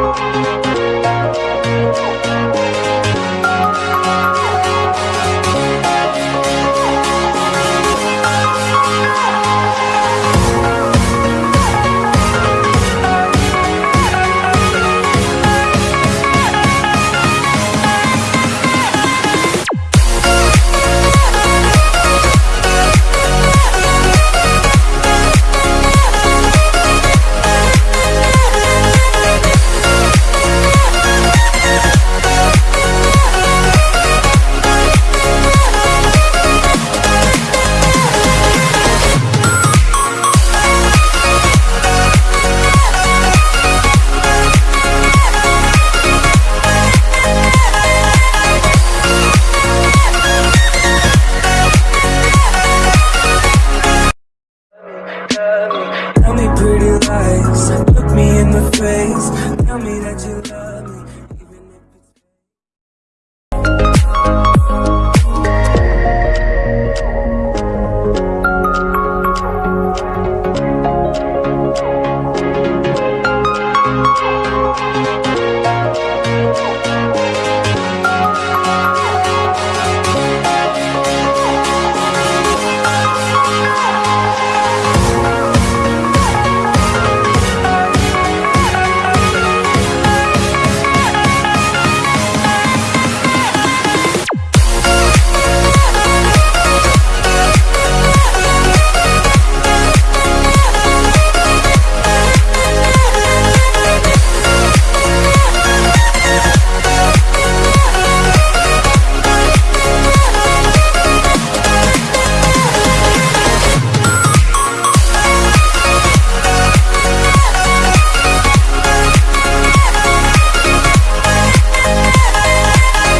Thank you. face. Tell me that you love